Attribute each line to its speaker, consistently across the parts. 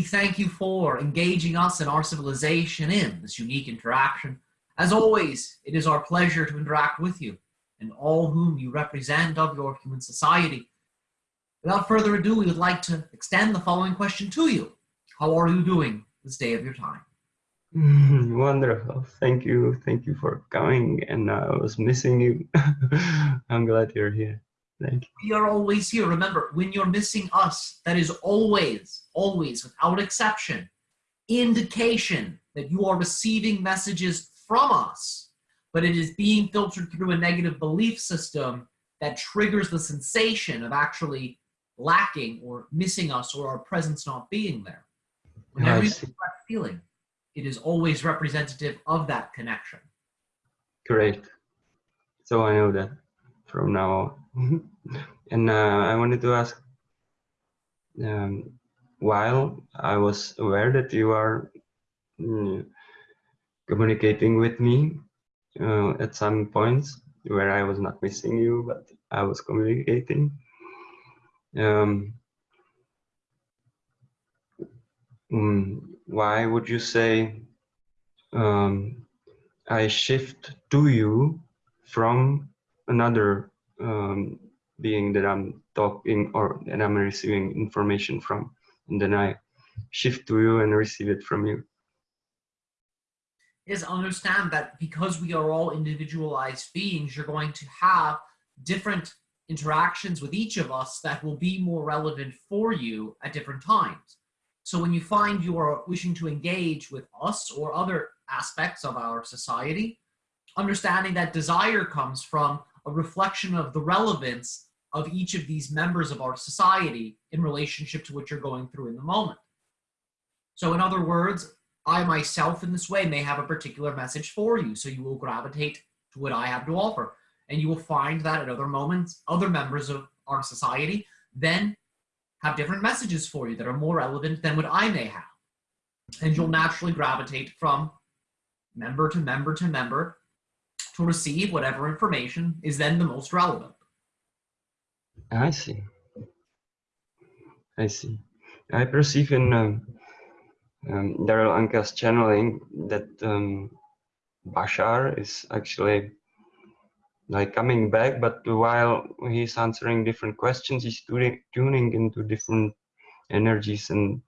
Speaker 1: we thank you for engaging us and our civilization in this unique interaction. As always, it is our pleasure to interact with you and all whom you represent of your human society. Without further ado, we would like to extend the following question to you. How are you doing this day of your time?
Speaker 2: Mm, wonderful. Thank you. Thank you for coming. And I was missing you. I'm glad you're here. Thank you.
Speaker 1: We are always here. Remember, when you're missing us, that is always, always, without exception, indication that you are receiving messages from us, but it is being filtered through a negative belief system that triggers the sensation of actually lacking or missing us or our presence not being there. Whenever you that feeling, it is always representative of that connection.
Speaker 2: Great. So I know that from now on. and uh, I wanted to ask, um, while I was aware that you are mm, communicating with me uh, at some points where I was not missing you, but I was communicating. Um, mm, why would you say um, I shift to you from another um, being that I'm talking or that I'm receiving information from, and then I shift to you and receive it from you?
Speaker 1: Is understand that because we are all individualized beings, you're going to have different interactions with each of us that will be more relevant for you at different times. So when you find you are wishing to engage with us or other aspects of our society, understanding that desire comes from a reflection of the relevance of each of these members of our society in relationship to what you're going through in the moment. So in other words, I myself in this way may have a particular message for you, so you will gravitate to what I have to offer. And you will find that at other moments, other members of our society then have different messages for you that are more relevant than what I may have. And you'll naturally gravitate from member to member to member to receive whatever information is then the most relevant.
Speaker 2: I see. I see. I perceive in um, um, Darryl Anka's channeling that um, Bashar is actually like coming back, but while he's answering different questions, he's tuning, into different energies and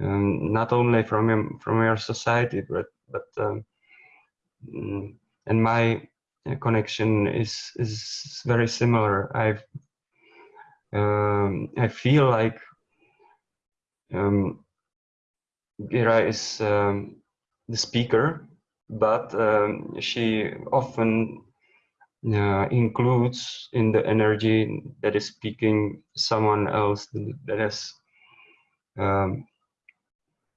Speaker 2: um, not only from him, from your society, but but um, mm, and my connection is is very similar. I've um, I feel like um, Gira is um, the speaker, but um, she often uh, includes in the energy that is speaking someone else that has um,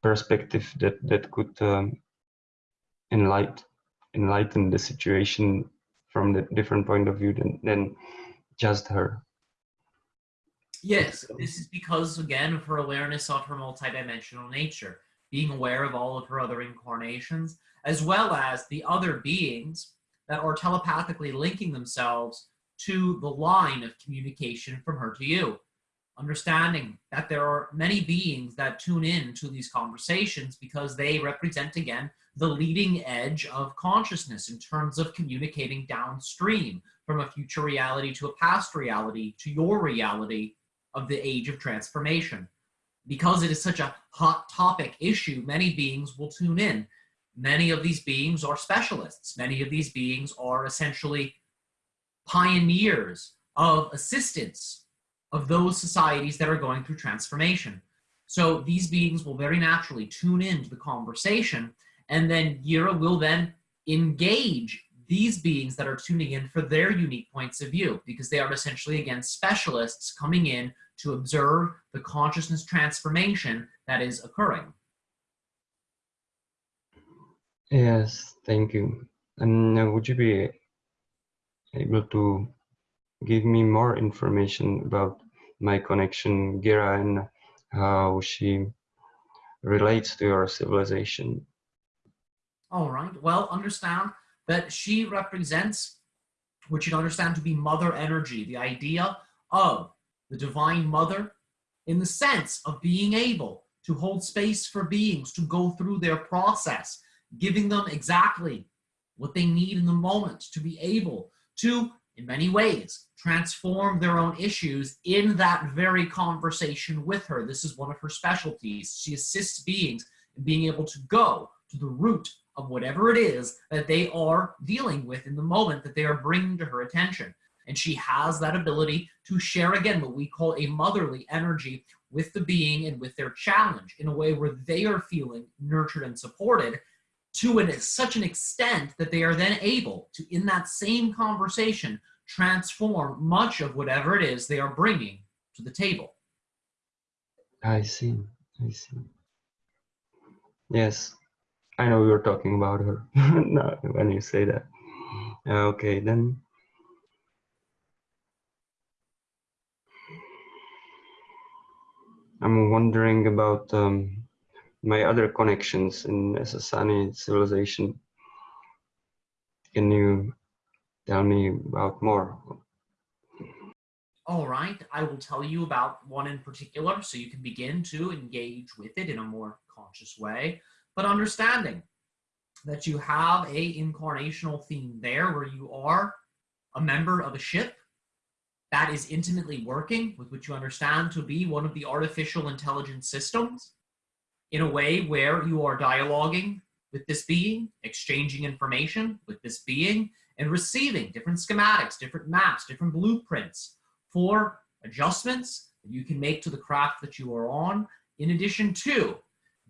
Speaker 2: perspective that that could um, enlighten enlighten the situation from the different point of view than, than just her.
Speaker 1: Yes, this is because again of her awareness of her multidimensional nature, being aware of all of her other incarnations, as well as the other beings that are telepathically linking themselves to the line of communication from her to you. Understanding that there are many beings that tune in to these conversations because they represent, again, the leading edge of consciousness in terms of communicating downstream from a future reality to a past reality to your reality of the age of transformation. Because it is such a hot topic issue, many beings will tune in Many of these beings are specialists. Many of these beings are essentially pioneers of assistance of those societies that are going through transformation. So these beings will very naturally tune into the conversation and then Gira will then engage these beings that are tuning in for their unique points of view because they are essentially again specialists coming in to observe the consciousness transformation that is occurring.
Speaker 2: Yes, thank you. And uh, would you be able to give me more information about my connection, Gira, and how she relates to your civilization?
Speaker 1: All right. Well, understand that she represents what you'd understand to be mother energy, the idea of the divine mother in the sense of being able to hold space for beings to go through their process, giving them exactly what they need in the moment to be able to, in many ways, transform their own issues in that very conversation with her. This is one of her specialties. She assists beings in being able to go to the root of whatever it is that they are dealing with in the moment that they are bringing to her attention. And she has that ability to share again what we call a motherly energy with the being and with their challenge in a way where they are feeling nurtured and supported to an, such an extent that they are then able to, in that same conversation, transform much of whatever it is they are bringing to the table.
Speaker 2: I see. I see. Yes, I know you're talking about her when you say that. Okay, then. I'm wondering about um, my other connections in Essassani civilization. Can you tell me about more?
Speaker 1: All right, I will tell you about one in particular so you can begin to engage with it in a more conscious way, but understanding that you have a incarnational theme there where you are a member of a ship that is intimately working with what you understand to be one of the artificial intelligence systems in a way where you are dialoguing with this being, exchanging information with this being, and receiving different schematics, different maps, different blueprints for adjustments that you can make to the craft that you are on, in addition to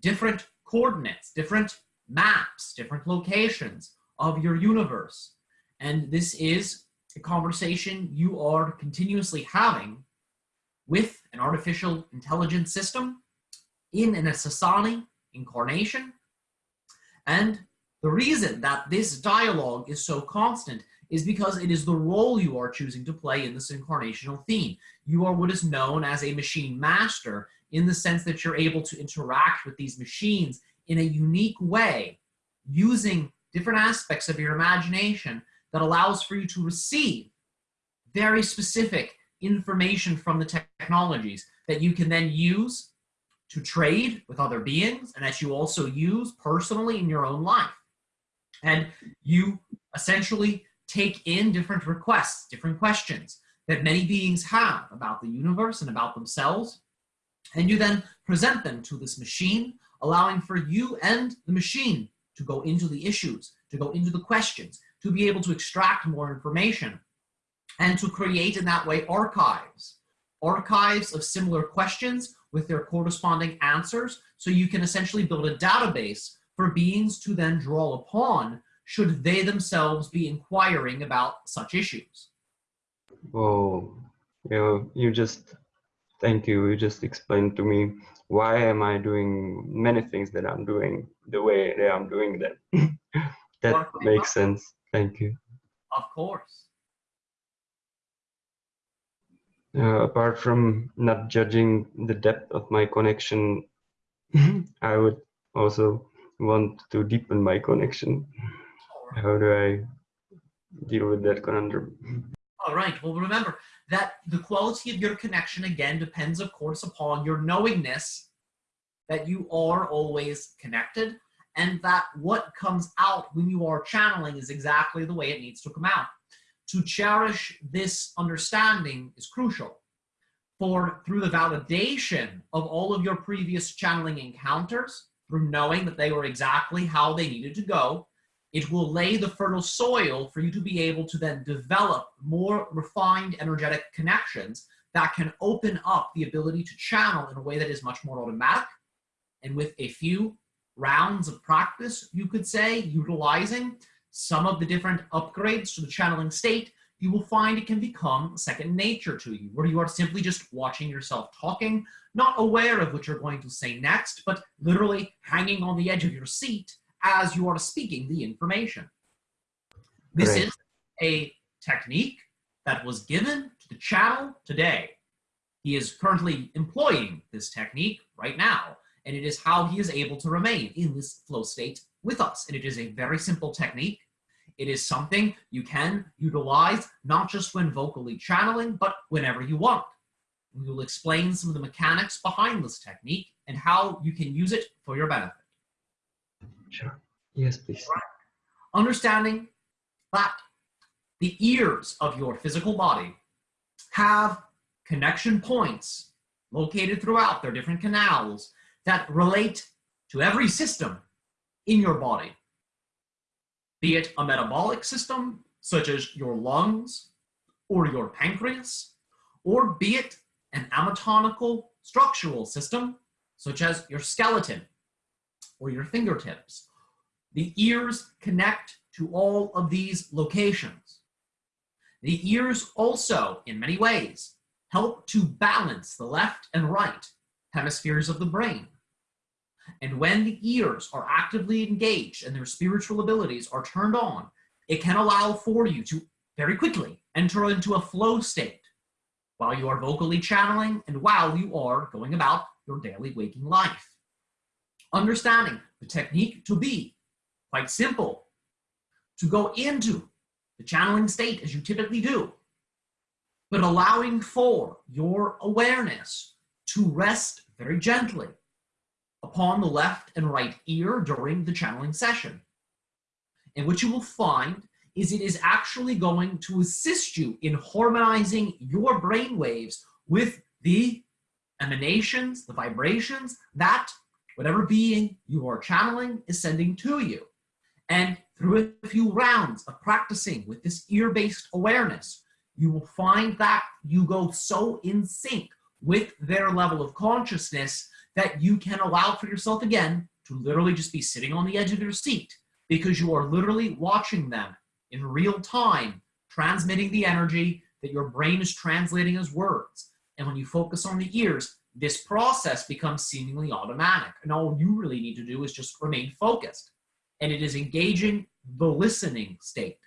Speaker 1: different coordinates, different maps, different locations of your universe. And this is a conversation you are continuously having with an artificial intelligence system in an Essassani incarnation. And the reason that this dialogue is so constant is because it is the role you are choosing to play in this incarnational theme. You are what is known as a machine master in the sense that you're able to interact with these machines in a unique way using different aspects of your imagination that allows for you to receive very specific information from the technologies that you can then use to trade with other beings and that you also use personally in your own life. And you essentially take in different requests, different questions that many beings have about the universe and about themselves. And you then present them to this machine, allowing for you and the machine to go into the issues, to go into the questions, to be able to extract more information, and to create in that way archives. Archives of similar questions with their corresponding answers, so you can essentially build a database for beings to then draw upon should they themselves be inquiring about such issues.
Speaker 2: Oh, you you just, thank you, you just explained to me why am I doing many things that I'm doing the way that I'm doing them. that makes sense. Thank you.
Speaker 1: Of course.
Speaker 2: Uh, apart from not judging the depth of my connection, I would also want to deepen my connection. How do I deal with that conundrum?
Speaker 1: All right. Well, remember that the quality of your connection, again, depends, of course, upon your knowingness that you are always connected and that what comes out when you are channeling is exactly the way it needs to come out. To cherish this understanding is crucial. For through the validation of all of your previous channeling encounters, through knowing that they were exactly how they needed to go, it will lay the fertile soil for you to be able to then develop more refined energetic connections that can open up the ability to channel in a way that is much more automatic. And with a few rounds of practice, you could say, utilizing some of the different upgrades to the channeling state, you will find it can become second nature to you, where you are simply just watching yourself talking, not aware of what you're going to say next, but literally hanging on the edge of your seat as you are speaking the information. This is a technique that was given to the channel today. He is currently employing this technique right now, and it is how he is able to remain in this flow state with us. And it is a very simple technique. It is something you can utilize not just when vocally channeling, but whenever you want. We will explain some of the mechanics behind this technique and how you can use it for your benefit.
Speaker 2: Sure. Yes, please.
Speaker 1: Understanding that the ears of your physical body have connection points located throughout their different canals that relate to every system in your body, be it a metabolic system, such as your lungs or your pancreas, or be it an anatomical structural system, such as your skeleton or your fingertips. The ears connect to all of these locations. The ears also, in many ways, help to balance the left and right hemispheres of the brain. And when the ears are actively engaged and their spiritual abilities are turned on, it can allow for you to very quickly enter into a flow state while you are vocally channeling and while you are going about your daily waking life. Understanding the technique to be quite simple, to go into the channeling state as you typically do, but allowing for your awareness to rest very gently upon the left and right ear during the channeling session. And what you will find is it is actually going to assist you in harmonizing your brain waves with the emanations, the vibrations that whatever being you are channeling is sending to you. And through a few rounds of practicing with this ear-based awareness, you will find that you go so in sync with their level of consciousness that you can allow for yourself again to literally just be sitting on the edge of your seat because you are literally watching them in real time, transmitting the energy that your brain is translating as words. And when you focus on the ears, this process becomes seemingly automatic. And all you really need to do is just remain focused. And it is engaging the listening state.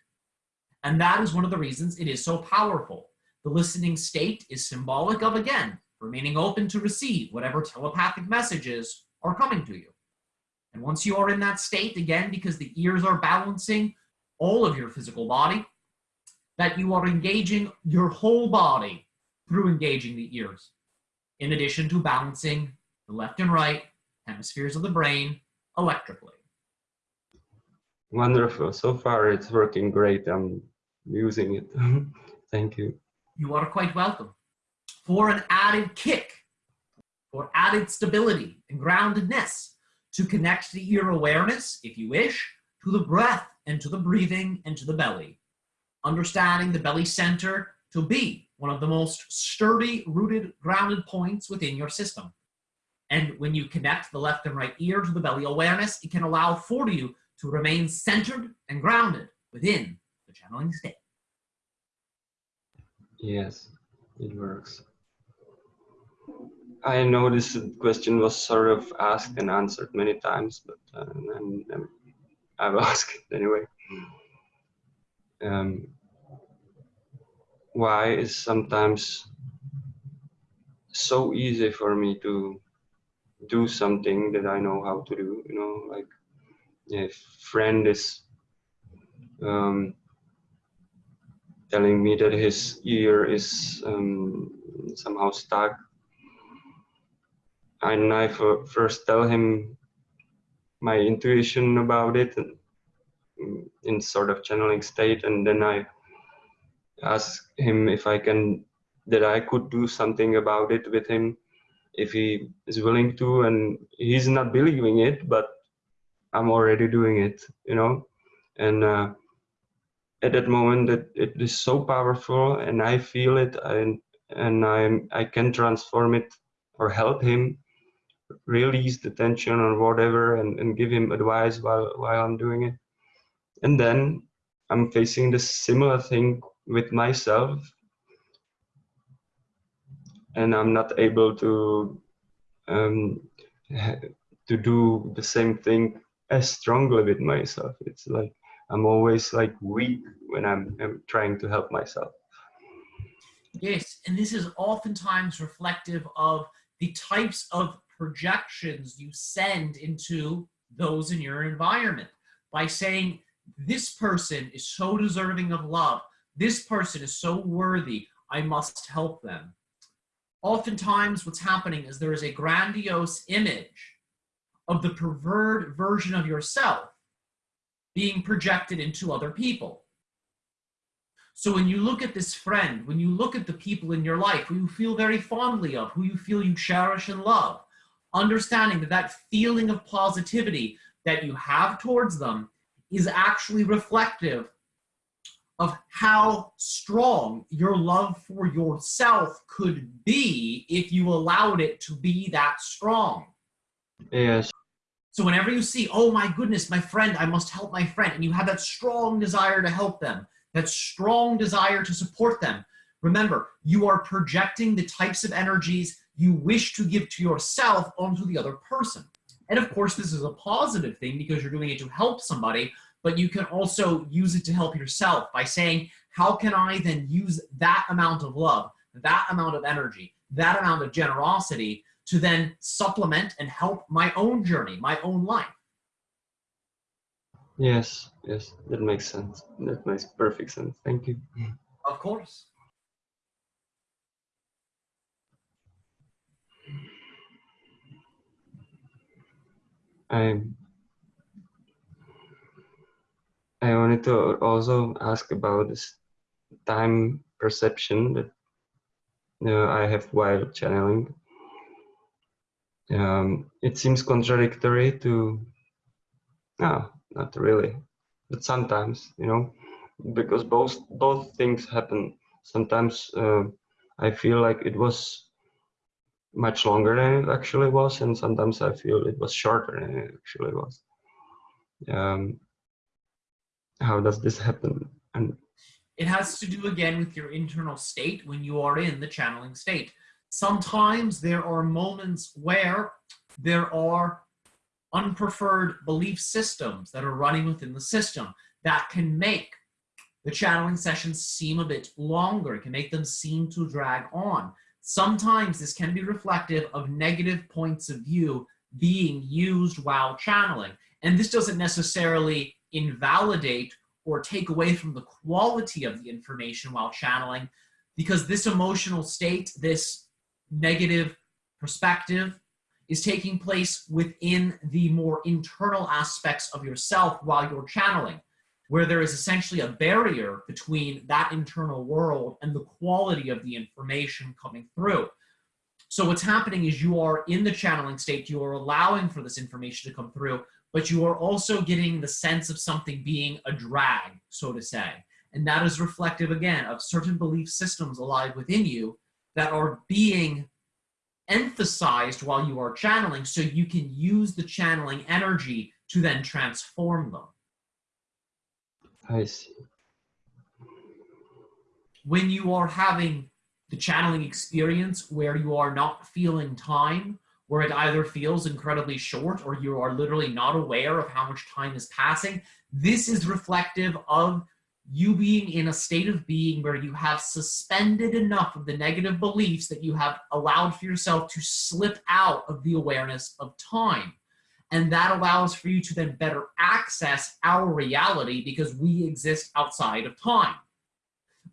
Speaker 1: And that is one of the reasons it is so powerful. The listening state is symbolic of, again, remaining open to receive whatever telepathic messages are coming to you. And once you are in that state, again, because the ears are balancing all of your physical body, that you are engaging your whole body through engaging the ears, in addition to balancing the left and right hemispheres of the brain electrically.
Speaker 2: Wonderful. So far, it's working great. I'm using it. Thank you.
Speaker 1: You are quite welcome. For an added kick, for added stability and groundedness, to connect the ear awareness, if you wish, to the breath and to the breathing and to the belly. Understanding the belly center to be one of the most sturdy, rooted, grounded points within your system. And when you connect the left and right ear to the belly awareness, it can allow for you to remain centered and grounded within the channeling state.
Speaker 2: Yes, it works. I know this question was sort of asked and answered many times, but uh, and I've asked it anyway. Um, why is sometimes so easy for me to do something that I know how to do, you know, like if friend is um, telling me that his ear is um, somehow stuck and I first tell him my intuition about it in sort of channeling state and then I ask him if I can that I could do something about it with him if he is willing to and he's not believing it but I'm already doing it you know? And uh, at that moment it, it is so powerful and I feel it and and I I can transform it or help him release the tension or whatever and, and give him advice while while I'm doing it. And then I'm facing the similar thing with myself and I'm not able to um, to do the same thing as strongly with myself. It's like I'm always like weak when I'm, I'm trying to help myself.
Speaker 1: Yes, and this is oftentimes reflective of the types of projections you send into those in your environment by saying, this person is so deserving of love. This person is so worthy. I must help them. oftentimes what's happening is there is a grandiose image of the perverted version of yourself being projected into other people. So when you look at this friend, when you look at the people in your life who you feel very fondly of, who you feel you cherish and love, understanding that that feeling of positivity that you have towards them is actually reflective of how strong your love for yourself could be if you allowed it to be that strong.
Speaker 2: Yes.
Speaker 1: So whenever you see, oh my goodness, my friend, I must help my friend, and you have that strong desire to help them, that strong desire to support them, remember, you are projecting the types of energies you wish to give to yourself onto the other person. And of course, this is a positive thing because you're doing it to help somebody, but you can also use it to help yourself by saying, how can I then use that amount of love, that amount of energy, that amount of generosity to then supplement and help my own journey, my own life?
Speaker 2: Yes, yes, that makes sense. That makes perfect sense. Thank you.
Speaker 1: Of course.
Speaker 2: I I wanted to also ask about this time perception that uh, I have while channeling. Um, it seems contradictory to, no, not really, but sometimes, you know, because both both things happen. Sometimes uh, I feel like it was much longer than it actually was, and sometimes I feel it was shorter than it actually was. Um, how does this happen? And
Speaker 1: it has to do again with your internal state when you are in the channeling state. Sometimes there are moments where there are unpreferred belief systems that are running within the system that can make the channeling sessions seem a bit longer. It can make them seem to drag on. Sometimes this can be reflective of negative points of view being used while channeling. And this doesn't necessarily invalidate or take away from the quality of the information while channeling because this emotional state, this negative perspective is taking place within the more internal aspects of yourself while you're channeling where there is essentially a barrier between that internal world and the quality of the information coming through. So what's happening is you are in the channeling state, you are allowing for this information to come through, but you are also getting the sense of something being a drag, so to say. And that is reflective, again, of certain belief systems alive within you that are being emphasized while you are channeling so you can use the channeling energy to then transform them.
Speaker 2: I see.
Speaker 1: When you are having the channeling experience where you are not feeling time, where it either feels incredibly short or you are literally not aware of how much time is passing, this is reflective of you being in a state of being where you have suspended enough of the negative beliefs that you have allowed for yourself to slip out of the awareness of time. And that allows for you to then better access our reality because we exist outside of time.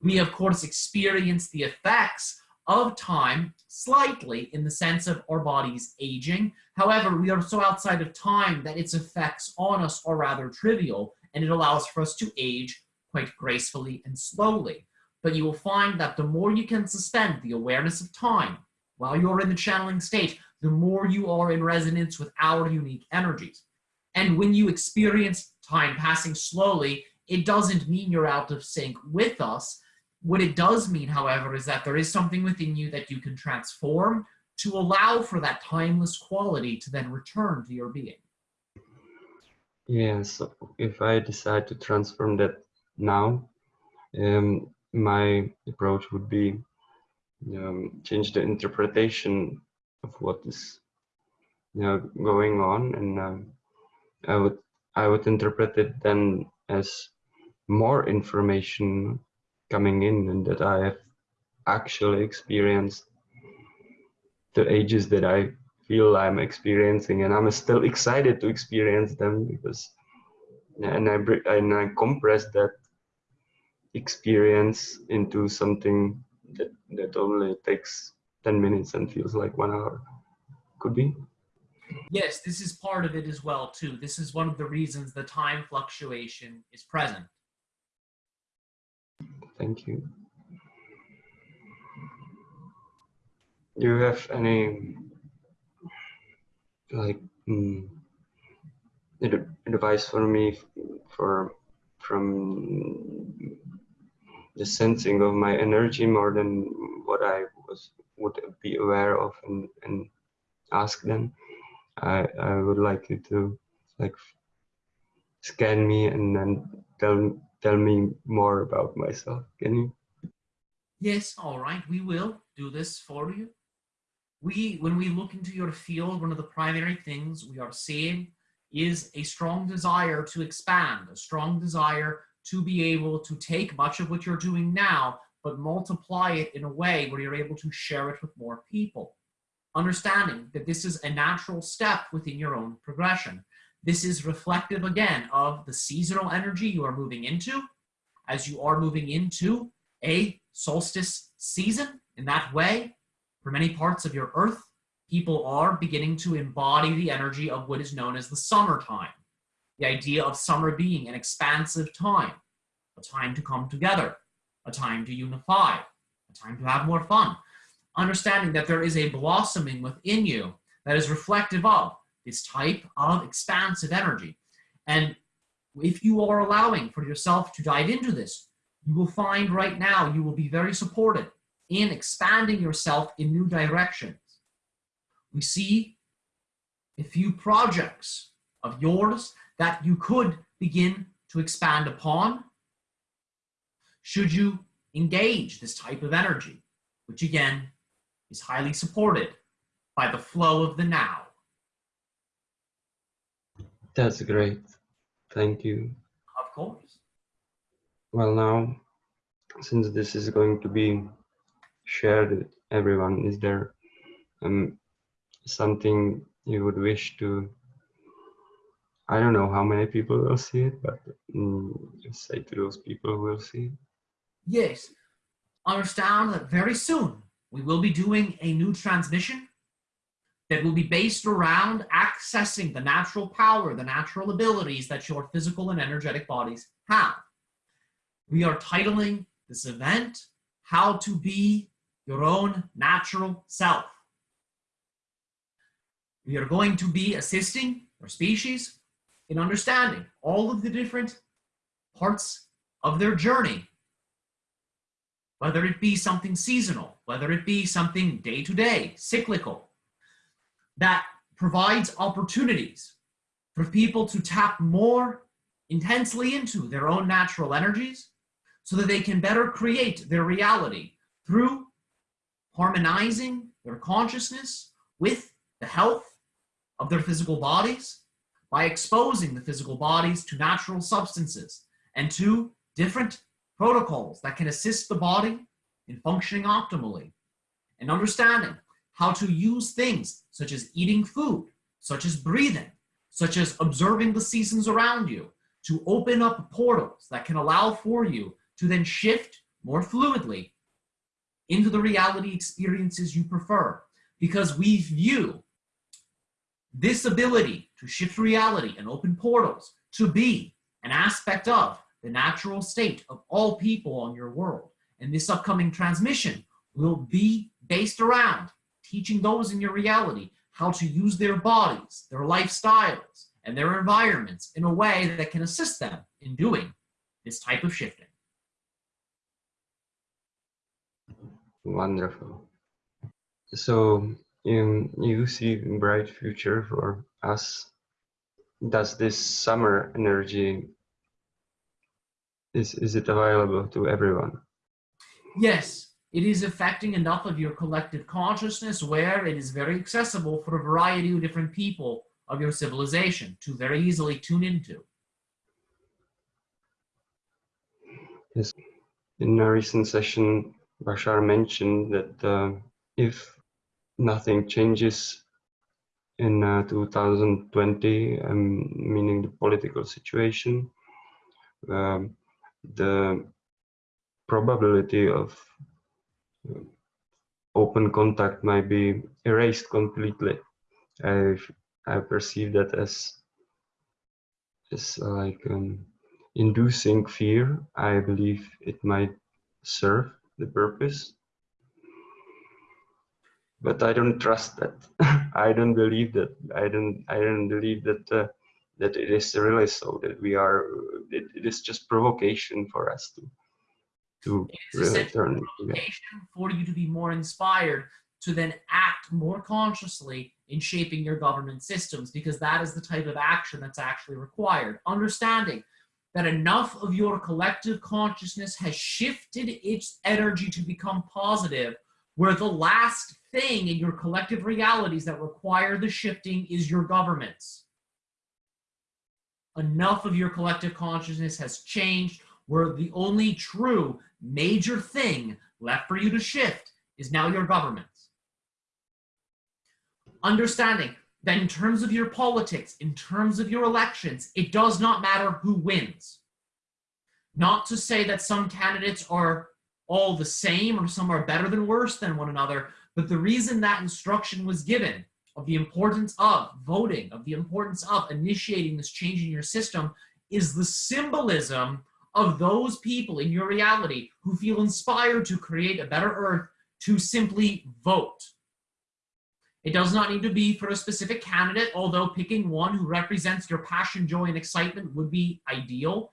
Speaker 1: We, of course, experience the effects of time slightly in the sense of our bodies aging. However, we are so outside of time that its effects on us are rather trivial and it allows for us to age quite gracefully and slowly. But you will find that the more you can suspend the awareness of time while you're in the channeling state, the more you are in resonance with our unique energies. And when you experience time passing slowly, it doesn't mean you're out of sync with us. What it does mean, however, is that there is something within you that you can transform to allow for that timeless quality to then return to your being.
Speaker 2: Yeah, so if I decide to transform that now, um, my approach would be um, change the interpretation of what is you know going on. And um, i would i would interpret it then as more information coming in and that i have actually experienced the ages that i feel i'm experiencing. And i'm still excited to experience them because and i and i compress that experience into something that that only takes 10 minutes and feels like one hour. Could be.
Speaker 1: Yes, this is part of it as well too. This is one of the reasons the time fluctuation is present.
Speaker 2: Thank you. Do you have any like mm, advice for me for from the sensing of my energy more than what I was would be aware of and, and ask them? I I would like you to like scan me and then tell tell me more about myself. Can you?
Speaker 1: Yes, all right, we will do this for you. We, when we look into your field, one of the primary things we are seeing is a strong desire to expand, a strong desire to be able to take much of what you're doing now, but multiply it in a way where you're able to share it with more people. Understanding that this is a natural step within your own progression. This is reflective again of the seasonal energy you are moving into as you are moving into a solstice season in that way. For many parts of your earth, people are beginning to embody the energy of what is known as the summertime. The idea of summer being an expansive time, a time to come together, a time to unify, a time to have more fun. Understanding that there is a blossoming within you that is reflective of this type of expansive energy. And if you are allowing for yourself to dive into this, you will find right now you will be very supported in expanding yourself in new directions. We see a few projects of yours that you could begin to expand upon should you engage this type of energy, which again is highly supported by the flow of the now.
Speaker 2: That's great. Thank you.
Speaker 1: Of course.
Speaker 2: Well, now, since this is going to be shared with everyone, is there um, something you would wish to? I don't know how many people will see it, but just say to those people who will see it.
Speaker 1: Yes. Understand that very soon we will be doing a new transmission that will be based around accessing the natural power, the natural abilities that your physical and energetic bodies have. We are titling this event, How to Be Your Own Natural Self. We are going to be assisting our species in understanding all of the different parts of their journey, whether it be something seasonal, whether it be something day to day, cyclical, that provides opportunities for people to tap more intensely into their own natural energies so that they can better create their reality through harmonizing their consciousness with the health of their physical bodies by exposing the physical bodies to natural substances and to different protocols that can assist the body in functioning optimally and understanding how to use things such as eating food, such as breathing, such as observing the seasons around you to open up portals that can allow for you to then shift more fluidly into the reality experiences you prefer. Because we view this ability to shift reality and open portals to be an aspect of the natural state of all people on your world. And this upcoming transmission will be based around teaching those in your reality how to use their bodies, their lifestyles, and their environments in a way that can assist them in doing this type of shifting.
Speaker 2: Wonderful. So you see bright future for us. Does this summer energy is is it available to everyone?
Speaker 1: Yes, it is affecting enough of your collective consciousness where it is very accessible for a variety of different people of your civilization to very easily tune into.
Speaker 2: Yes. In a recent session, Bashar mentioned that uh, if nothing changes in uh, 2020, um, meaning the political situation, um, the probability of open contact might be erased completely. I I perceive that as as like um, inducing fear. I believe it might serve the purpose, but I don't trust that. I don't believe that. I don't. I don't believe that. Uh, that it is really so that we are it, it is just provocation for us to to really turn Provocation
Speaker 1: for you to be more inspired to then act more consciously in shaping your government systems because that is the type of action that's actually required. Understanding that enough of your collective consciousness has shifted its energy to become positive where the last thing in your collective realities that require the shifting is your governments enough of your collective consciousness has changed where the only true major thing left for you to shift is now your governments. Understanding that in terms of your politics, in terms of your elections, it does not matter who wins. Not to say that some candidates are all the same or some are better than worse than one another, but the reason that instruction was given of the importance of voting, of the importance of initiating this change in your system is the symbolism of those people in your reality who feel inspired to create a better earth to simply vote. It does not need to be for a specific candidate, although picking one who represents your passion, joy, and excitement would be ideal.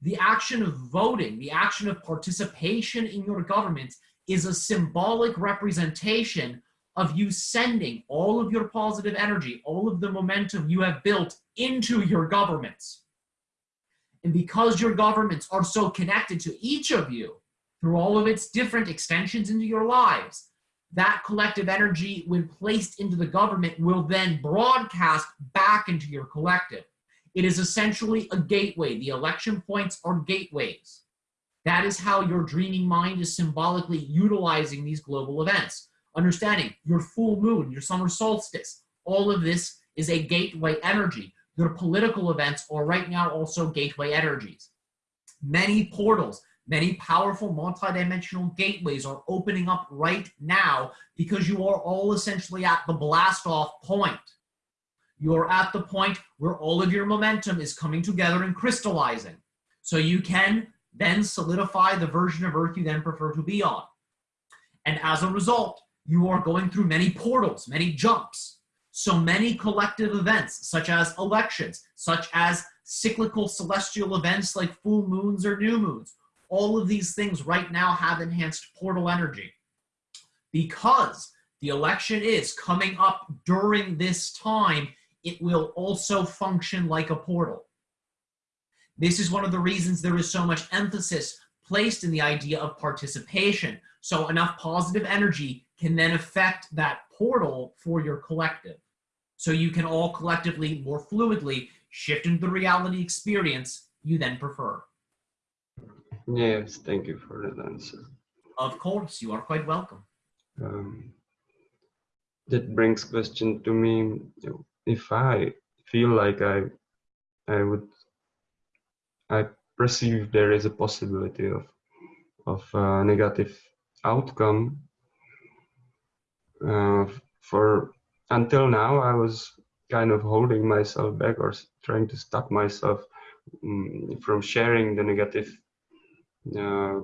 Speaker 1: The action of voting, the action of participation in your government is a symbolic representation of you sending all of your positive energy, all of the momentum you have built into your governments. And because your governments are so connected to each of you through all of its different extensions into your lives, that collective energy, when placed into the government, will then broadcast back into your collective. It is essentially a gateway. The election points are gateways. That is how your dreaming mind is symbolically utilizing these global events understanding your full moon, your summer solstice, all of this is a gateway energy. Your political events are right now also gateway energies. Many portals, many powerful multidimensional gateways are opening up right now because you are all essentially at the blast off point. You're at the point where all of your momentum is coming together and crystallizing. So you can then solidify the version of Earth you then prefer to be on. And as a result, you are going through many portals, many jumps. So many collective events, such as elections, such as cyclical celestial events like full moons or new moons. All of these things right now have enhanced portal energy. Because the election is coming up during this time, it will also function like a portal. This is one of the reasons there is so much emphasis placed in the idea of participation. So enough positive energy can then affect that portal for your collective. So you can all collectively, more fluidly, shift into the reality experience you then prefer.
Speaker 2: Yes, thank you for that answer.
Speaker 1: Of course, you are quite welcome.
Speaker 2: Um, that brings question to me. If I feel like I, I would, I perceive there is a possibility of, of a negative outcome uh, for until now I was kind of holding myself back or trying to stop myself um, from sharing the negative uh,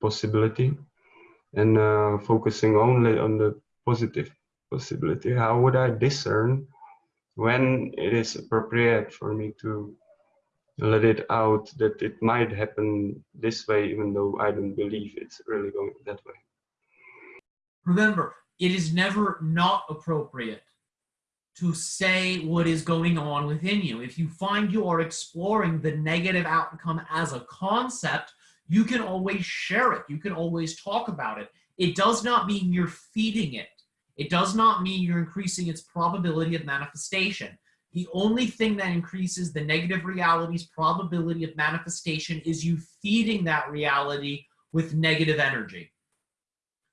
Speaker 2: possibility and uh, focusing only on the positive possibility. How would I discern when it is appropriate for me to let it out that it might happen this way, even though I don't believe it's really going that way?
Speaker 1: Remember, it is never not appropriate to say what is going on within you. If you find you are exploring the negative outcome as a concept, you can always share it. You can always talk about it. It does not mean you're feeding it. It does not mean you're increasing its probability of manifestation. The only thing that increases the negative reality's probability of manifestation is you feeding that reality with negative energy.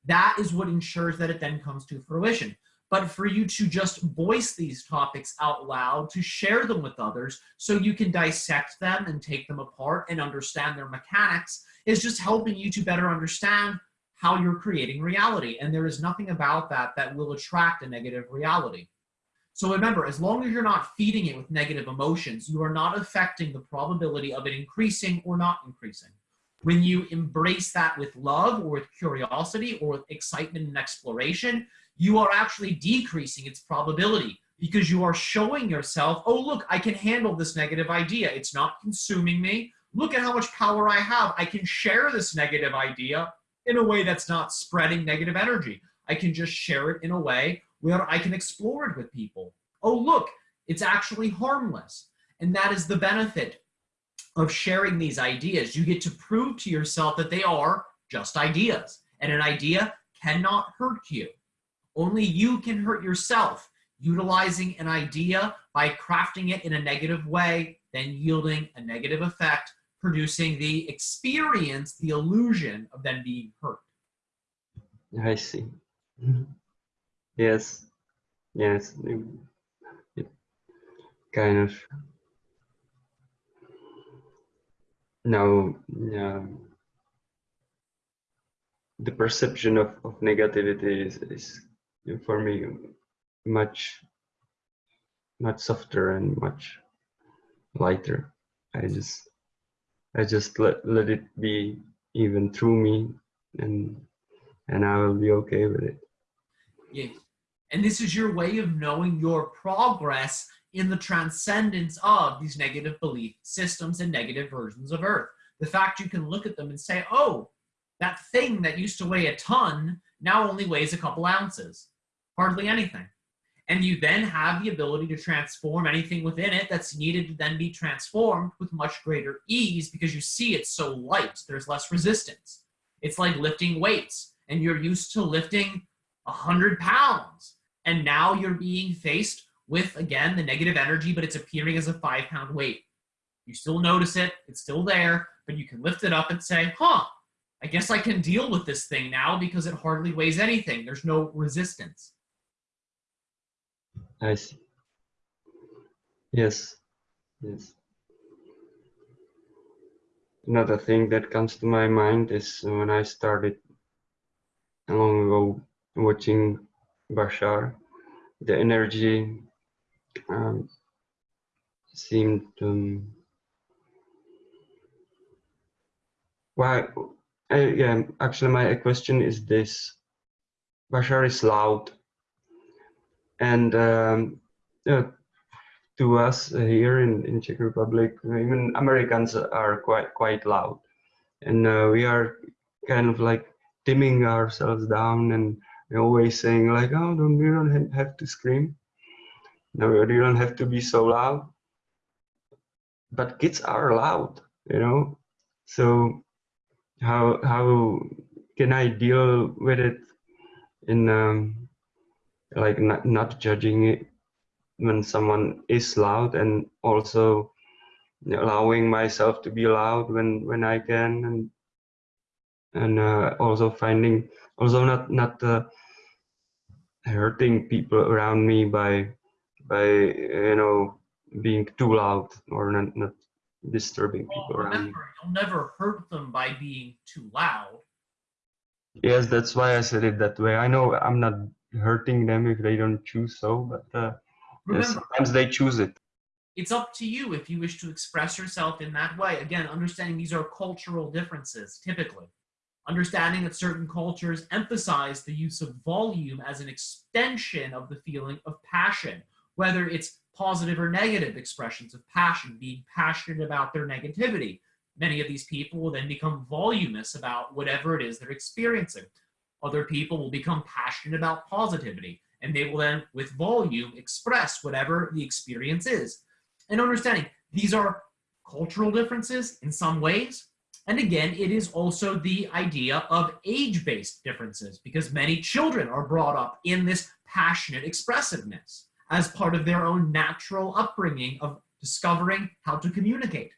Speaker 1: That is what ensures that it then comes to fruition. But for you to just voice these topics out loud, to share them with others so you can dissect them and take them apart and understand their mechanics is just helping you to better understand how you're creating reality. And there is nothing about that that will attract a negative reality. So remember, as long as you're not feeding it with negative emotions, you are not affecting the probability of it increasing or not increasing. When you embrace that with love or with curiosity or with excitement and exploration, you are actually decreasing its probability because you are showing yourself, oh, look, I can handle this negative idea. It's not consuming me. Look at how much power I have. I can share this negative idea in a way that's not spreading negative energy. I can just share it in a way where I can explore it with people. Oh, look, it's actually harmless. And that is the benefit of sharing these ideas. You get to prove to yourself that they are just ideas. And an idea cannot hurt you. Only you can hurt yourself utilizing an idea by crafting it in a negative way, then yielding a negative effect, producing the experience, the illusion of then being hurt.
Speaker 2: I see. Yes, yes, it, kind of now um, the perception of, of negativity is, is for me much much softer and much lighter. I just i just let, let it be even through me and and i will be okay with it.
Speaker 1: Yes and this is your way of knowing your progress in the transcendence of these negative belief systems and negative versions of earth the fact you can look at them and say oh that thing that used to weigh a ton now only weighs a couple ounces hardly anything and you then have the ability to transform anything within it that's needed to then be transformed with much greater ease because you see it's so light, there's less resistance. It's like lifting weights and you're used to lifting 100 pounds and now you're being faced with, again, the negative energy, but it's appearing as a five pound weight. You still notice it, it's still there, but you can lift it up and say, huh, I guess I can deal with this thing now because it hardly weighs anything. There's no resistance.
Speaker 2: I see. Yes, yes. Another thing that comes to my mind is when I started long ago watching Bashar, the energy um, seemed um, why uh, yeah actually my question is this. Bashar is loud. And um, to us here in, in Czech Republic, even Americans are quite quite loud, and uh, we are kind of like dimming ourselves down and always saying like, oh, don't we don't have to scream, no, we don't have to be so loud. But kids are loud, you know. So how how can I deal with it in um, like not, not judging it when someone is loud and also allowing myself to be loud when when I can and and uh, also finding also not not uh, hurting people around me by by you know being too loud or not not disturbing
Speaker 1: well,
Speaker 2: people
Speaker 1: remember,
Speaker 2: around me.
Speaker 1: You'll never hurt them by being too loud.
Speaker 2: Yes, that's why I said it that way. I know I'm not hurting them if they don't choose so, but uh,
Speaker 1: Remember,
Speaker 2: sometimes they choose it.
Speaker 1: It's up to you if you wish to express yourself in that way. Again, understanding these are cultural differences, typically. Understanding that certain cultures emphasize the use of volume as an extension of the feeling of passion, whether it's positive or negative expressions of passion, being passionate about their negativity. Many of these people will then become voluminous about whatever it is they're experiencing. Other people will become passionate about positivity, and they will then, with volume, express whatever the experience is. And understanding these are cultural differences in some ways. And again, it is also the idea of age-based differences because many children are brought up in this passionate expressiveness as part of their own natural upbringing of discovering how to communicate.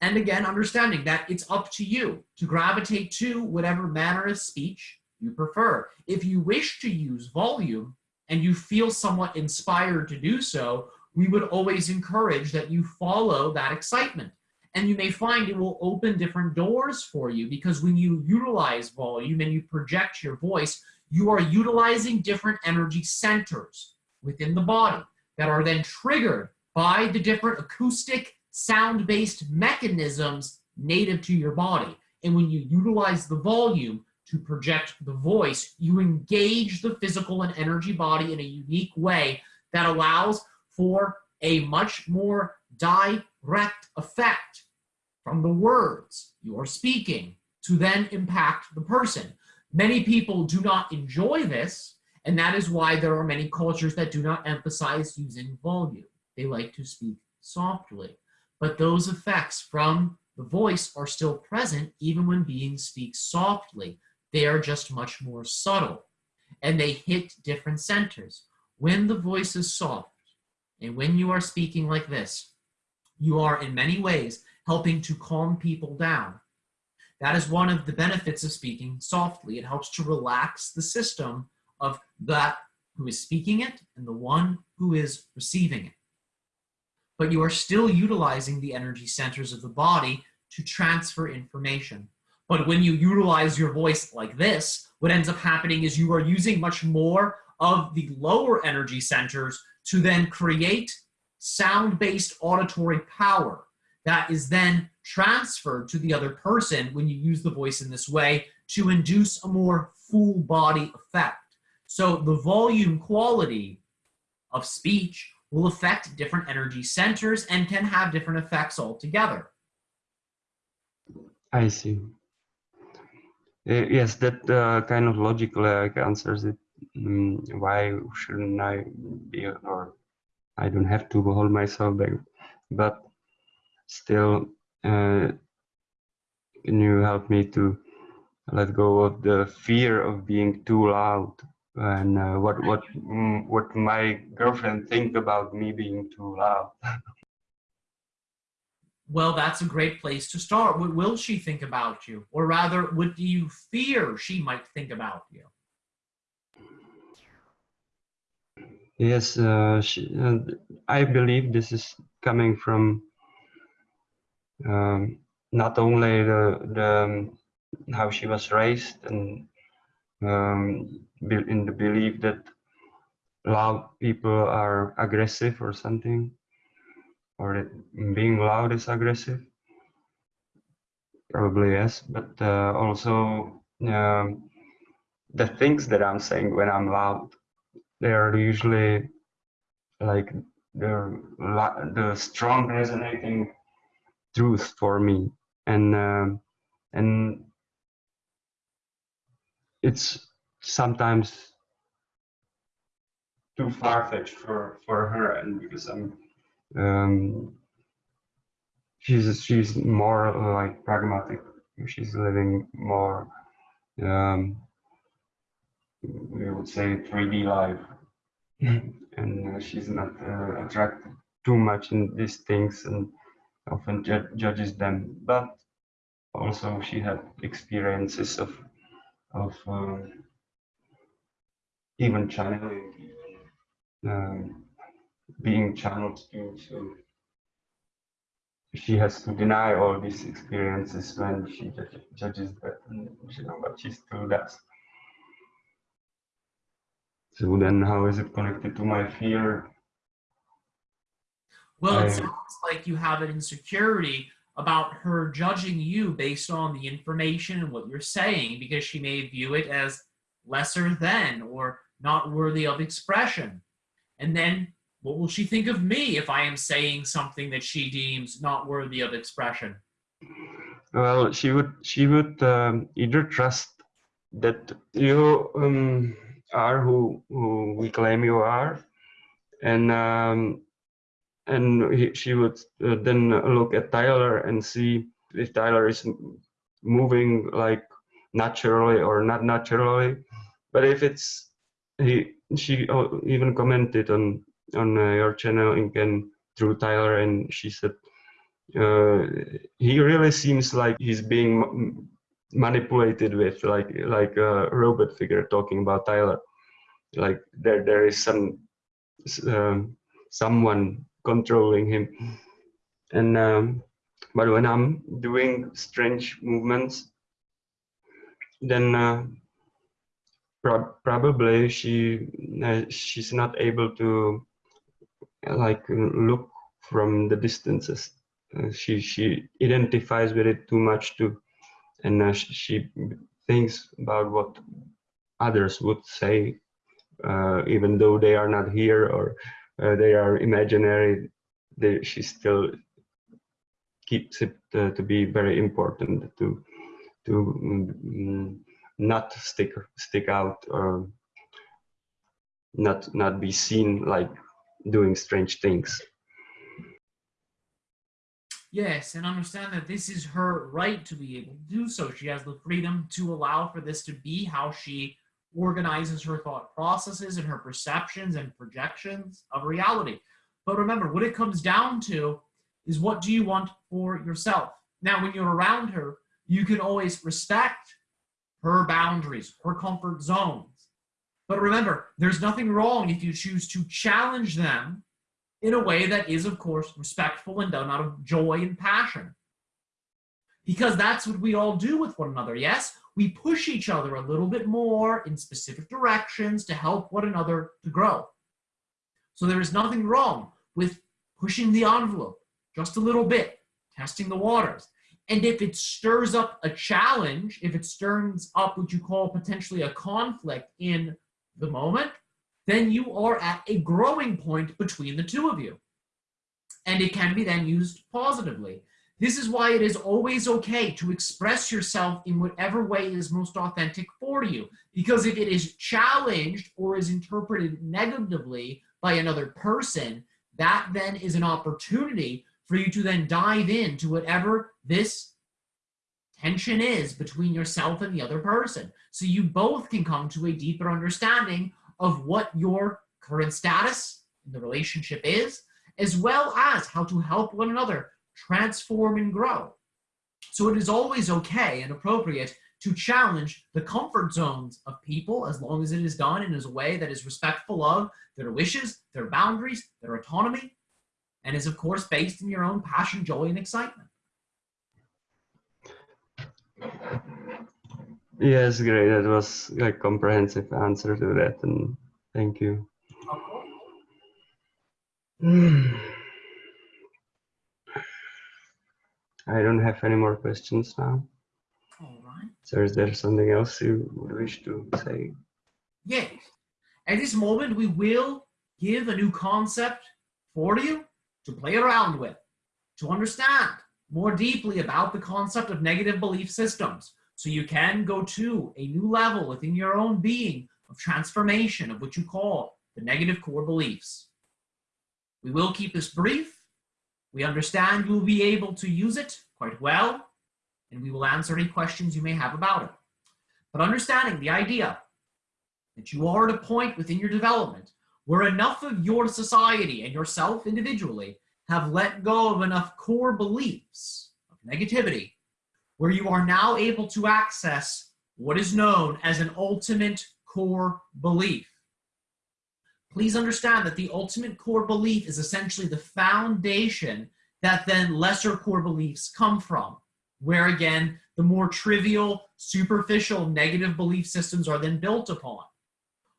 Speaker 1: And again, understanding that it's up to you to gravitate to whatever manner of speech you prefer. If you wish to use volume and you feel somewhat inspired to do so, we would always encourage that you follow that excitement. And you may find it will open different doors for you because when you utilize volume and you project your voice, you are utilizing different energy centers within the body that are then triggered by the different acoustic sound-based mechanisms native to your body. And when you utilize the volume to project the voice, you engage the physical and energy body in a unique way that allows for a much more direct effect from the words you are speaking to then impact the person. Many people do not enjoy this, and that is why there are many cultures that do not emphasize using volume. They like to speak softly. But those effects from the voice are still present even when beings speak softly. They are just much more subtle and they hit different centers. When the voice is soft and when you are speaking like this, you are in many ways helping to calm people down. That is one of the benefits of speaking softly. It helps to relax the system of that who is speaking it and the one who is receiving it. But you are still utilizing the energy centers of the body to transfer information. But when you utilize your voice like this, what ends up happening is you are using much more of the lower energy centers to then create sound-based auditory power that is then transferred to the other person when you use the voice in this way to induce a more full body effect. So the volume quality of speech will affect different energy centers and can have different effects altogether.
Speaker 2: I see. Uh, yes, that uh, kind of logically like answers it. Mm, why shouldn't I be, or I don't have to hold myself back, but still, uh, can you help me to let go of the fear of being too loud and uh, what what mm, what my girlfriend think about me being too loud?
Speaker 1: well, that's a great place to start. What will she think about you? Or rather, what do you fear she might think about you?
Speaker 2: Yes, uh, she, uh, I believe this is coming from um, not only the, the um, how she was raised and um, in the belief that loud people are aggressive or something, or that being loud is aggressive? Probably yes, but uh, also um, the things that I'm saying when I'm loud, they are usually like the the strong resonating truth for me, and um, and it's sometimes too far-fetched for for her and because i'm um, she's she's more like pragmatic. She's living more, um, we would say, 3D life, and uh, she's not uh, attracted too much in these things and often ju judges them. But also she had experiences of of um, even channeling. Um, being channeled to. So she has to deny all these experiences when she judges that, you know, but she still does. So then, how is it connected to my fear?
Speaker 1: Well, it sounds like you have an insecurity about her judging you based on the information and what you're saying because she may view it as lesser than or not worthy of expression. And then what will she think of me if I am saying something that she deems not worthy of expression?
Speaker 2: Well, she would she would um, either trust that you um, are who, who we claim you are, and um, and he, she would uh, then look at Tyler and see if Tyler is moving like naturally or not naturally. But if it's he, she even commented on on uh, your channel again through Tyler, and she said uh, he really seems like he's being manipulated with, like like a robot figure talking about Tyler. Like there there is some um, someone controlling him, and um, but when I'm doing strange movements, then uh, pro probably she uh, she's not able to like look from the distances. Uh, she she identifies with it too much too, and uh, she thinks about what others would say, uh, even though they are not here or uh, they are imaginary. They, she still keeps it uh, to be very important to to um, not stick stick out or not not be seen like doing strange things.
Speaker 1: Yes, and understand that this is her right to be able to do so. She has the freedom to allow for this to be how she organizes her thought processes and her perceptions and projections of reality. But remember, what it comes down to is what do you want for yourself? Now, when you're around her, you can always respect her boundaries, her comfort zones. But remember, there's nothing wrong if you choose to challenge them in a way that is, of course, respectful and done out of joy and passion. Because that's what we all do with one another, yes? We push each other a little bit more in specific directions to help one another to grow. So there is nothing wrong with pushing the envelope just a little bit, testing the waters. And if it stirs up a challenge, if it stirs up what you call potentially a conflict in the moment, then you are at a growing point between the two of you. And it can be then used positively. This is why it is always okay to express yourself in whatever way is most authentic for you. Because if it is challenged or is interpreted negatively by another person, that then is an opportunity for you to then dive into whatever this tension is between yourself and the other person. So you both can come to a deeper understanding of what your current status in the relationship is, as well as how to help one another transform and grow. So it is always okay and appropriate to challenge the comfort zones of people as long as it is done in a way that is respectful of their wishes, their boundaries, their autonomy, and is of course based in your own passion, joy, and excitement.
Speaker 2: Yes, great. That was a comprehensive answer to that, and thank you. I don't have any more questions now.
Speaker 1: All right.
Speaker 2: So is there something else you would wish to say?
Speaker 1: Yes. At this moment, we will give a new concept for you to play around with, to understand more deeply about the concept of negative belief systems. So you can go to a new level within your own being of transformation of what you call the negative core beliefs. We will keep this brief. We understand you will be able to use it quite well, and we will answer any questions you may have about it. But understanding the idea that you are at a point within your development where enough of your society and yourself individually have let go of enough core beliefs of negativity, where you are now able to access what is known as an ultimate core belief. Please understand that the ultimate core belief is essentially the foundation that then lesser core beliefs come from, where again, the more trivial, superficial, negative belief systems are then built upon.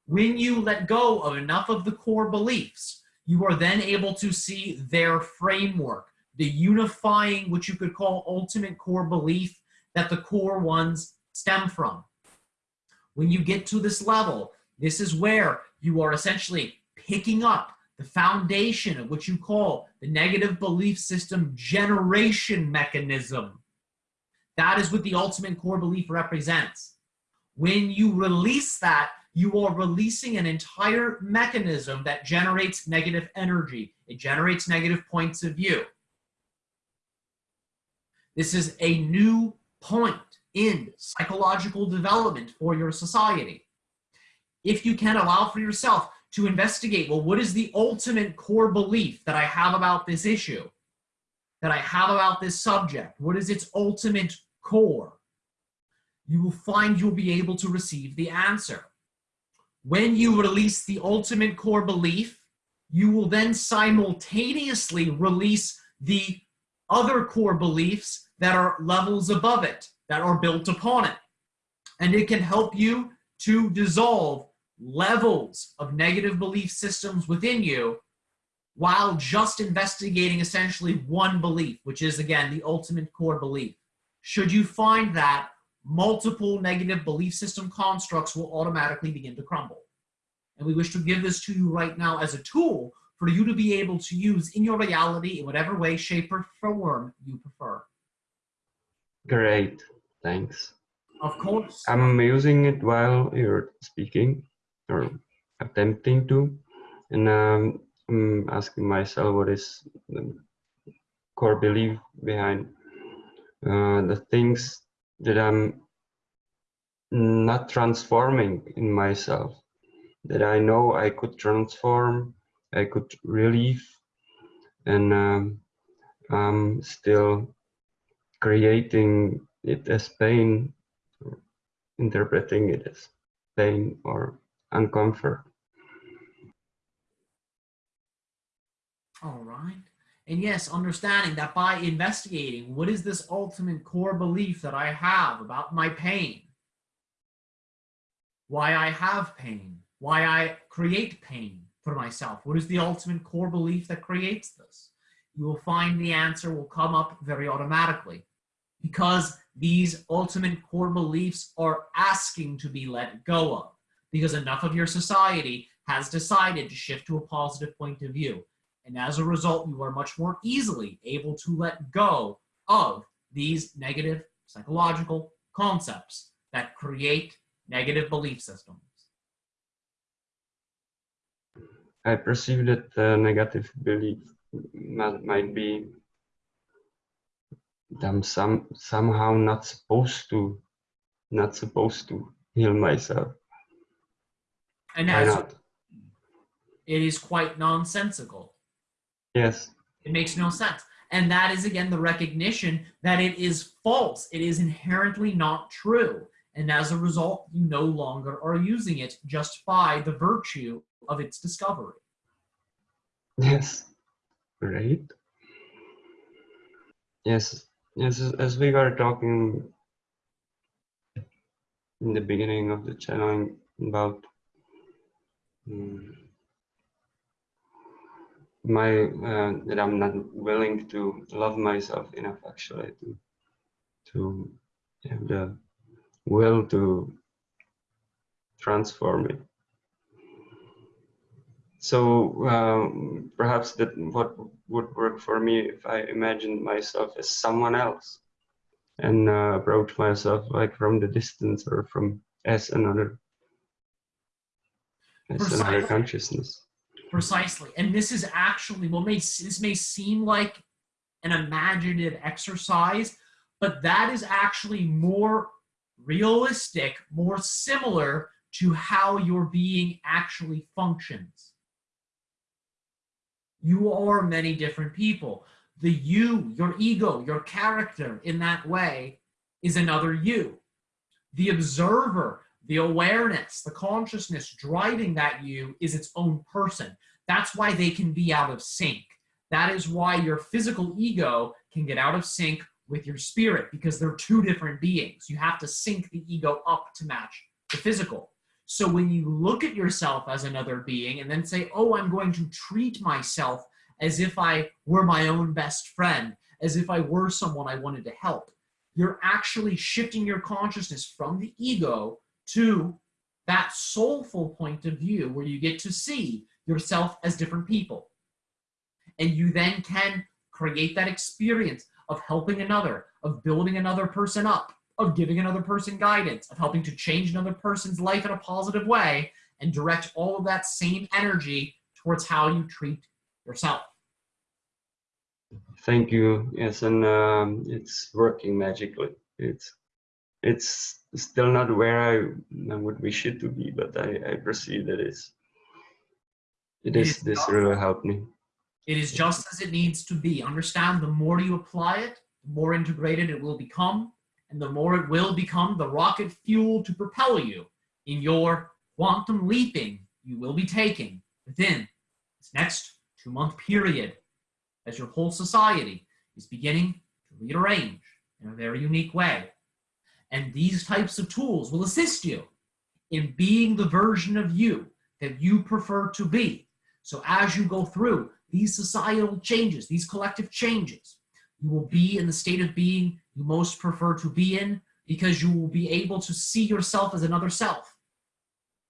Speaker 1: When you let go of enough of the core beliefs, you are then able to see their framework, the unifying, which you could call ultimate core belief that the core ones stem from. When you get to this level, this is where you are essentially picking up the foundation of what you call the negative belief system generation mechanism. That is what the ultimate core belief represents. When you release that, you are releasing an entire mechanism that generates negative energy. It generates negative points of view. This is a new point in psychological development for your society. If you can allow for yourself to investigate, well, what is the ultimate core belief that I have about this issue, that I have about this subject? What is its ultimate core? You will find you'll be able to receive the answer. When you release the ultimate core belief, you will then simultaneously release the other core beliefs that are levels above it, that are built upon it. And it can help you to dissolve levels of negative belief systems within you while just investigating essentially one belief, which is again the ultimate core belief. Should you find that, multiple negative belief system constructs will automatically begin to crumble. And we wish to give this to you right now as a tool for you to be able to use in your reality in whatever way, shape, or form you prefer.
Speaker 2: Great, thanks.
Speaker 1: Of course.
Speaker 2: I'm using it while you're speaking or attempting to, and um, I'm asking myself what is the core belief behind uh, the things that I'm not transforming in myself, that I know I could transform, I could relieve, and um, I'm still creating it as pain, interpreting it as pain or uncomfort.
Speaker 1: All right. And yes, understanding that by investigating what is this ultimate core belief that I have about my pain, why I have pain, why I create pain for myself, what is the ultimate core belief that creates this? You will find the answer will come up very automatically because these ultimate core beliefs are asking to be let go of because enough of your society has decided to shift to a positive point of view. And as a result, you are much more easily able to let go of these negative psychological concepts that create negative belief systems.
Speaker 2: I perceive that the negative belief might, be I'm some somehow not supposed to not supposed to heal myself.
Speaker 1: And as it is quite nonsensical.
Speaker 2: Yes.
Speaker 1: It makes no sense. And that is, again, the recognition that it is false. It is inherently not true. And as a result, you no longer are using it just by the virtue of its discovery.
Speaker 2: Yes. Great. Yes. Yes. As we were talking in the beginning of the channeling about my uh, that I'm not willing to love myself enough actually to to have the will to transform it. So um, perhaps that what would work for me if I imagined myself as someone else and uh, approach myself like from the distance or from as another as Precisely. another consciousness.
Speaker 1: Precisely. And this is actually, well, may, this may seem like an imaginative exercise, but that is actually more realistic, more similar to how your being actually functions. You are many different people. The you, your ego, your character in that way is another you. The observer, the awareness, the consciousness driving that you is its own person. That's why they can be out of sync. That is why your physical ego can get out of sync with your spirit because they're two different beings. You have to sync the ego up to match the physical. So when you look at yourself as another being and then say, oh, I'm going to treat myself as if I were my own best friend, as if I were someone I wanted to help, you're actually shifting your consciousness from the ego to that soulful point of view where you get to see yourself as different people. And you then can create that experience of helping another, of building another person up, of giving another person guidance, of helping to change another person's life in a positive way, and direct all of that same energy towards how you treat yourself.
Speaker 2: Thank you. Yes, and um, it's working magically. It's it's still not where I would wish it to be, but I, I perceive that it's it is, it is this really helped me.
Speaker 1: It is just as it needs to be. Understand the more you apply it, the more integrated it will become, and the more it will become the rocket fuel to propel you in your quantum leaping you will be taking within this next two month period as your whole society is beginning to rearrange in a very unique way. And these types of tools will assist you in being the version of you that you prefer to be. So as you go through these societal changes, these collective changes, you will be in the state of being you most prefer to be in because you will be able to see yourself as another self.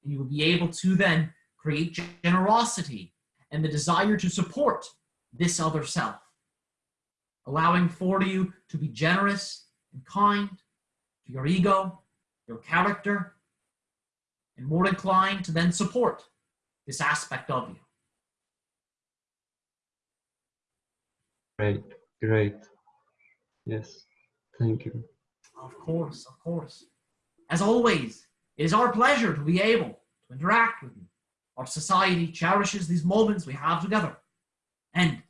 Speaker 1: And you will be able to then create generosity and the desire to support this other self, allowing for you to be generous and kind to your ego, your character, and more inclined to then support this aspect of you.
Speaker 2: Great, great. Yes, thank you.
Speaker 1: Of course, of course. As always, it is our pleasure to be able to interact with you. Our society cherishes these moments we have together. And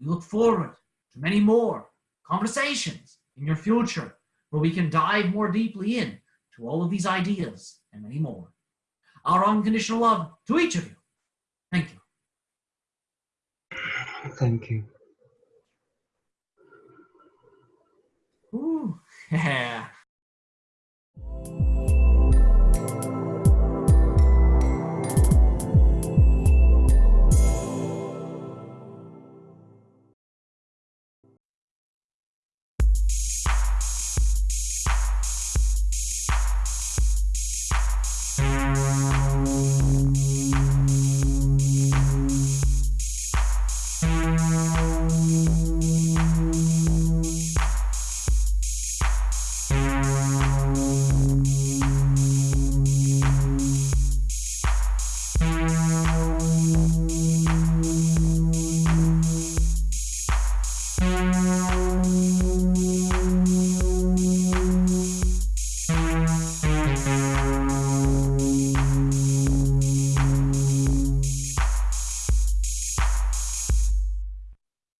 Speaker 1: we look forward to many more conversations in your future where we can dive more deeply in to all of these ideas and many more. Our unconditional love to each of you. Thank you.
Speaker 2: Thank you.
Speaker 1: Ooh, yeah.